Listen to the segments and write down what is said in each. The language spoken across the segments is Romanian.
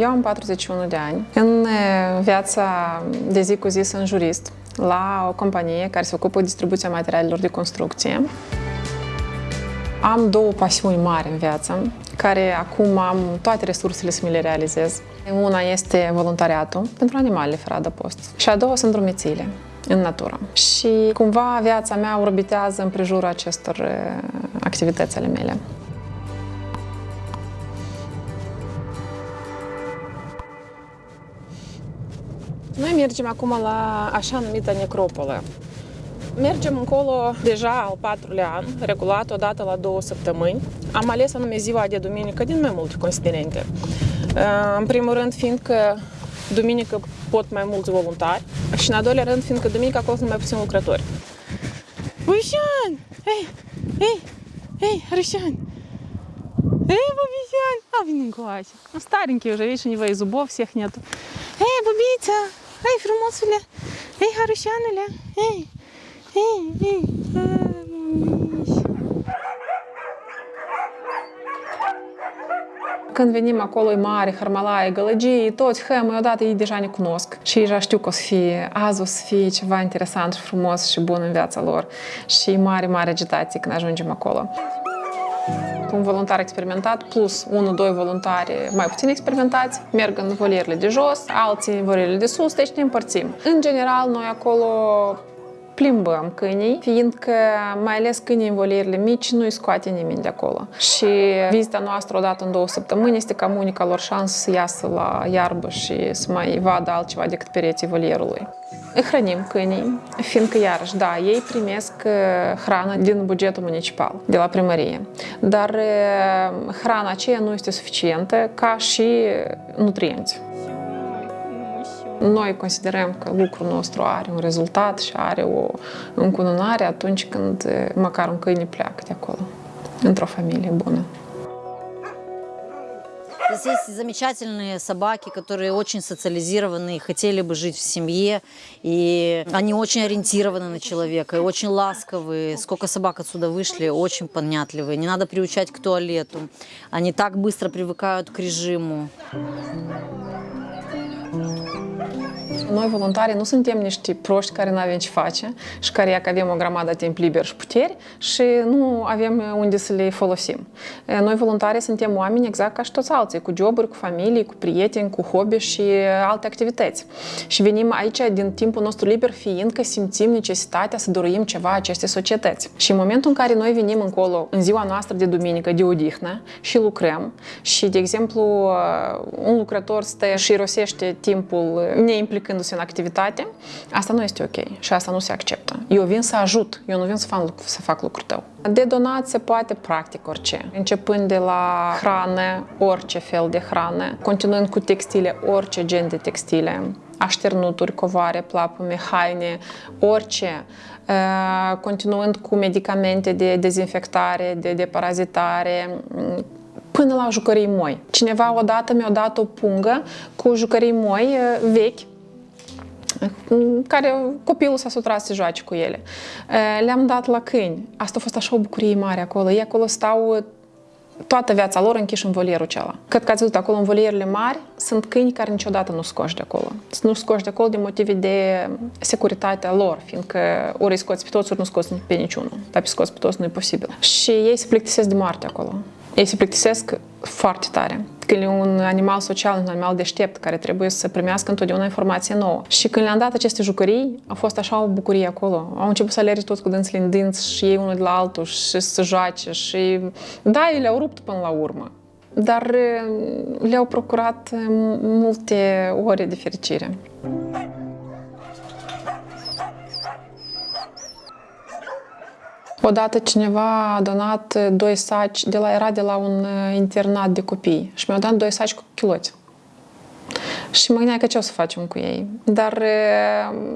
Eu am 41 de ani. În viața de zi cu zi sunt jurist la o companie care se ocupă distribuția materialelor de construcție. Am două pasiuni mari în viață, care acum am toate resursele să mi le realizez. Una este voluntariatul pentru animalele fără adăpost și a doua sunt drumețiile în natură. Și cumva viața mea orbitează în prejurul acestor activități ale mele. mergem acum la așa numită necropolă. Mergem încolo deja al patrulea an, regulat odată la două săptămâni. Am ales anume ziua de duminică din mai multe considerente. În primul rând, fiindcă duminică pot mai mulți voluntari și în al doilea rând, fiindcă duminică acolo sunt mai puțini lucrători. Bușan! Hei! Hei! Hei, Рыщан! Эй, Бубисян! А, блин, класс. Ну, старенький уже, видишь, у него и зубов всех нету. Эй, Бубица! Hai frumosule! Ei, harușanule! hei, hei, ei! Când venim acolo, e mare, Harmala, e gălăgie, toți hămăi, odată ei deja ne cunosc și ei știu că o să fie, azi o să fie ceva interesant și frumos și bun în viața lor. Și e mare, mare agitație când ajungem acolo un voluntar experimentat plus 1-2 voluntari mai puțin experimentați, merg în volierile de jos, alții în volierile de sus, deci ne împărțim. În general, noi acolo plimbăm câinii, fiindcă mai ales câinii în volierile mici nu-i scoate nimeni de acolo. Și vizita noastră odată în două săptămâni este cam unica lor șansă să iasă la iarbă și să mai vadă altceva decât pereții volierului. Îi hrănim câinii, fiindcă, iarăși, da, ei primesc hrană din bugetul municipal, de la primărie. Dar hrana aceea nu este suficientă ca și nutrienți. Noi considerăm că lucrul nostru are un rezultat și are o încununare atunci când măcar un câine pleacă de acolo, într-o familie bună. Здесь есть замечательные собаки, которые очень социализированы, хотели бы жить в семье, и они очень ориентированы на человека, и очень ласковые. Сколько собак отсюда вышли, очень понятливые. Не надо приучать к туалету. Они так быстро привыкают к rejimul. Noi, voluntarii, nu suntem niște proști care nu avem ce face și care că avem o grămadă de timp liber și puteri și nu avem unde să le folosim. Noi, voluntarii, suntem oameni exact ca și toți alții, cu joburi, cu familii, cu prieteni, cu hobby și alte activități. Și venim aici din timpul nostru liber fiindcă simțim necesitatea să dorim ceva aceste societăți. Și în momentul în care noi venim încolo, în ziua noastră de duminică, de odihnă și lucrăm și, de exemplu, un lucrător stă și rosește timpul neimplicându-se în activitate, asta nu este ok și asta nu se acceptă. Eu vin să ajut, eu nu vin să fac, să fac lucrul tău. De donat se poate practic orice, începând de la hrană, orice fel de hrană, continuând cu textile, orice gen de textile, așternuturi, covoare, plapume, haine, orice, continuând cu medicamente de dezinfectare, de deparazitare, până la jucării moi. Cineva odată mi-a dat o pungă cu jucării moi vechi, care copilul s-a sutrat să joace cu ele. Le-am dat la câini. Asta a fost așa o bucurie mare acolo. Ei acolo stau toată viața lor închiși în volierul acela. Cred că ați văzut acolo în volierele mari sunt câini care niciodată nu scoși de acolo. Nu scoși de acolo din motive de securitatea lor, fiindcă ori îi scoți pe toți, ori nu scoți pe niciunul. Dar pe scoți pe toți nu e posibil. Și ei se plictisesc de moarte acolo. Ei se plictisesc foarte tare. Când e un animal social, un animal deștept, care trebuie să primească întotdeauna informație nouă. Și când le-am dat aceste jucării, a fost așa o bucurie acolo. Au început să alerge toți cu dânțile în dinți și ei unul de la altul și să joace și... Da, ei le-au rupt până la urmă. Dar le-au procurat multe ore de fericire. Odată cineva a donat doi saci, de la, era de la un internat de copii și mi-au dat doi saci cu chiloți. Și mă gândeam că ce o să facem cu ei. Dar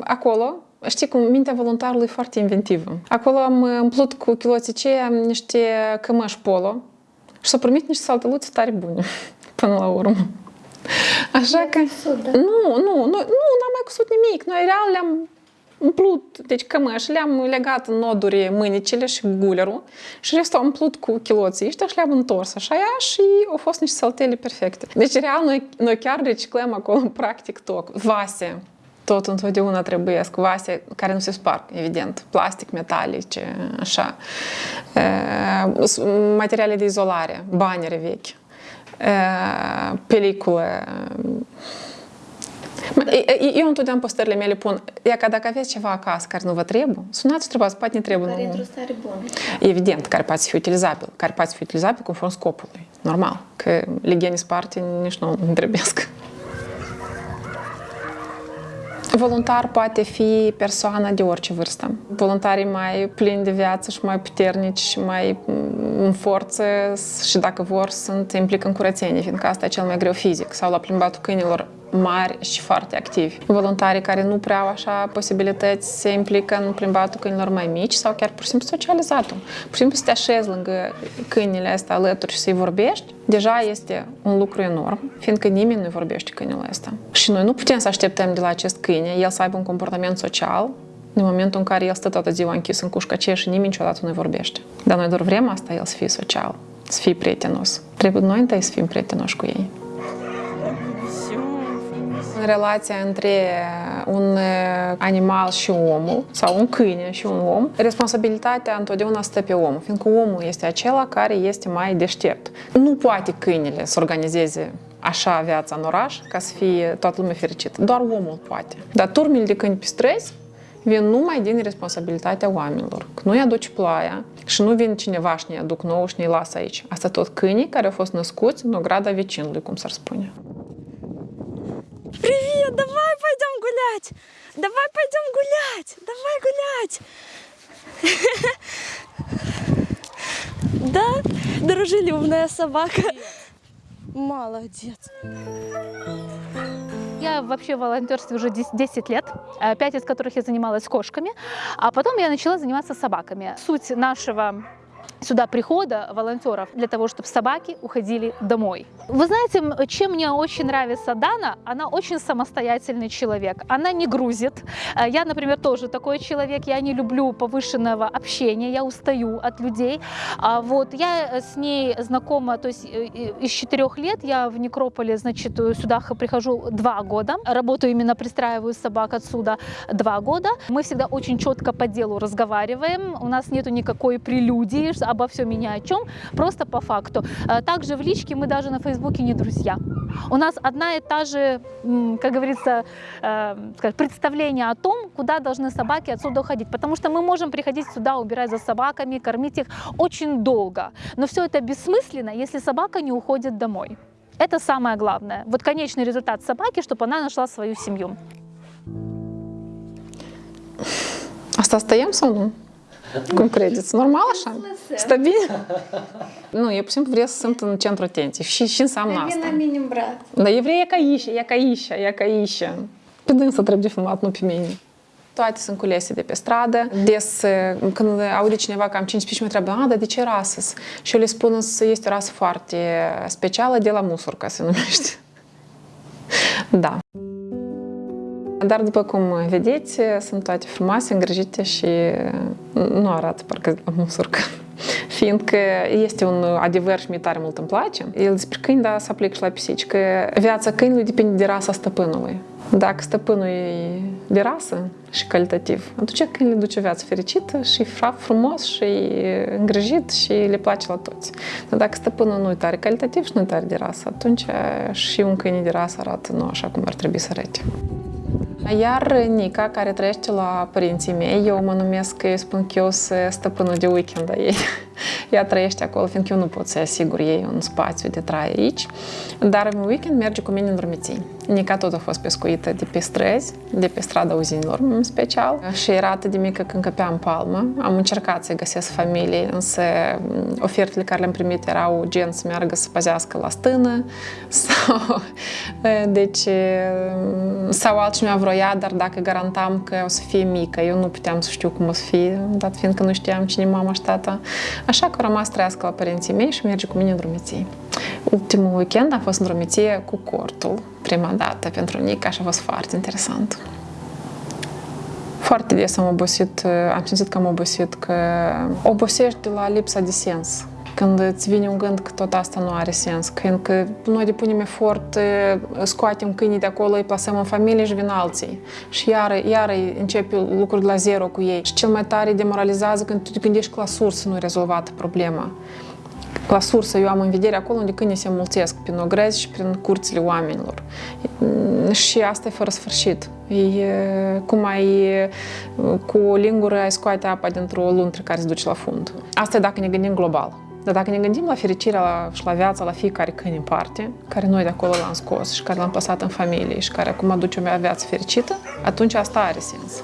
acolo, știi cum, mintea voluntarului e foarte inventivă. Acolo am împlut cu chiloții aceia niște cămăși polo și s-au primit niște saltăluțe tare bune până la urmă. Așa că... Nu, nu, nu, nu, n-am mai cusut nimic. Noi real le-am umplut, deci cămăși le-am legat în noduri mânicile și gulerul și restul am umplut cu chiloții ăștia și le-am întors așa ea și au fost niște saltele perfecte. Deci real noi, noi chiar reciclăm acolo practic tot. Vase, tot întotdeauna trebuie vase care nu se sparg, evident, plastic, metalice, așa, materiale de izolare, banere vechi, pelicule, da. Eu întotdeauna postările mele pun, e ca dacă aveți ceva acasă care nu vă trebuie, sunați și întrebați, poate ne trebuie. Care într-o stare bună. Evident, care poate fi utilizabil, care poate fi utilizabil conform scopului. Normal, că legeni sparte nici nu îmi trebuiesc. Voluntar poate fi persoana de orice vârstă. Voluntarii mai plini de viață și mai puternici și mai în forță și dacă vor sunt implică în curățenie, fiindcă asta e cel mai greu fizic. Sau la plimbatul câinilor mari și foarte activi. Voluntarii care nu prea au așa posibilități se implică în plimbatul câinilor mai mici sau chiar pur și simplu socializatul. Pur și simplu să te așezi lângă câinile astea alături și să-i vorbești, deja este un lucru enorm, fiindcă nimeni nu vorbește câinele ăsta. Și noi nu putem să așteptăm de la acest câine el să aibă un comportament social în momentul în care el stă toată ziua închis în cușcă aceea și nimeni niciodată nu vorbește. Dar noi doar vrem asta, el să fie social, să fie prietenos. Trebuie noi întâi să fim prietenoși cu ei relația între un animal și omul, sau un câine și un om, responsabilitatea întotdeauna stă pe om, fiindcă omul este acela care este mai deștept. Nu poate câinele să organizeze așa viața în oraș ca să fie toată lumea fericită. Doar omul poate. Dar turmile de câini pe străzi vin numai din responsabilitatea oamenilor. Că nu-i aduce ploaia și nu vin cineva și ne aduc nou și ne lasă aici. Asta tot câinii care au fost născuți în ograda vecinului, cum s-ar spune. Привет, давай пойдем гулять. Давай пойдем гулять. Давай гулять. Да, дружелюбная собака. Молодец. Я вообще в волонтерстве уже 10 лет, 5 из которых я занималась кошками, а потом я начала заниматься собаками. Суть нашего сюда прихода волонтеров для того, чтобы собаки уходили домой. Вы знаете, чем мне очень нравится Дана? Она очень самостоятельный человек. Она не грузит. Э, я, например, тоже такой человек. Я не люблю повышенного общения. Я устаю от людей. А вот я с ней знакома, то есть э, из четырех лет я в Некрополе, значит, сюда прихожу два года. Работаю именно, пристраиваю собак отсюда два года. Мы всегда очень четко по делу разговариваем. У нас нету никакой прелюдии, обо всем и ни о чем, просто по факту. Э, также в личке мы даже на Фейсбуке не друзья. У нас одна и та же, как говорится, э, представление о том, куда должны собаки отсюда уходить. Потому что мы можем приходить сюда, убирать за собаками, кормить их очень долго. Но все это бессмысленно, если собака не уходит домой. Это самое главное. Вот конечный результат собаки, чтобы она нашла свою семью. Asta stăiem sau nu? Cum credeți? Normal așa? Stabil? Nu, eu pur și simplu vreau să sunt în centru atenției. Și, și înseamnă asta. Vine minim brat. Dar evrei e ca Ișa, e ca Ișa, e ca Ișa. Pe dânsă trebuie filmat, nu pe mine. Toate sunt culese de pe stradă. Des, când aude cineva că am 5 pici, mă întreabă, a, dar de ce rasă Și eu le spun că este o rasă foarte specială de la musurca, se numește. Da. Dar după cum vedeți, sunt toate frumoase, îngrijite și nu arată parcă la musurcă. Fiindcă este un adevăr și mie tare mult îmi place. El despre câini, da, se aplică și la pisici, că viața câinului depinde de rasa stăpânului. Dacă stăpânul e de rasă și calitativ, atunci câinele duce o viață fericită și frumos și îngrijit și le place la toți. Dar dacă stăpânul nu e tare calitativ și nu e tare de rasă, atunci și un câine de rasă arată nu așa cum ar trebui să arate. Iar Nica, care trăiește la părinții mei, eu mă numesc, eu spun că eu sunt stăpânul de weekend a ei. Ea trăiește acolo, fiindcă eu nu pot să asigur ei un spațiu de trai aici. Dar în weekend merge cu mine în dormiții. Nica tot a fost pescuită de pe străzi, de pe strada uzinilor în special. Și era atât de mică când căpea în palmă. Am încercat să găsesc familie, însă ofertele care le-am primit erau gen să meargă să păzească la stână sau, deci, sau altcineva vroia, dar dacă garantam că o să fie mică, eu nu puteam să știu cum o să fie, dat fiindcă nu știam cine mama și tata. Așa că am rămas trăiască la părinții mei și merge cu mine în drumeții. Ultimul weekend a fost în drumeție cu cortul, prima dată pentru Nica și a fost foarte interesant. Foarte des am obosit, am simțit că am obosit, că obosești de la lipsa de sens. Când îți vine un gând că tot asta nu are sens, când că noi depunem efort, scoatem câinii de acolo, îi plasăm în familie și vin alții. Și iară, iară începe lucruri de la zero cu ei. Și cel mai tare demoralizează când tu te gândești că la sursă nu e rezolvată problema. La sursă eu am în vedere acolo unde câinii se mulțesc, prin ogrezi și prin curțile oamenilor. Și asta e fără sfârșit. E cum ai cu o lingură ai scoate apa dintr-o luntre care se duce la fund. Asta e dacă ne gândim global. Dar dacă ne gândim la fericirea la, și la viața la fiecare câine în parte, care noi de acolo l-am scos și care l-am păsat în familie și care acum aduce o viață fericită, atunci asta are sens.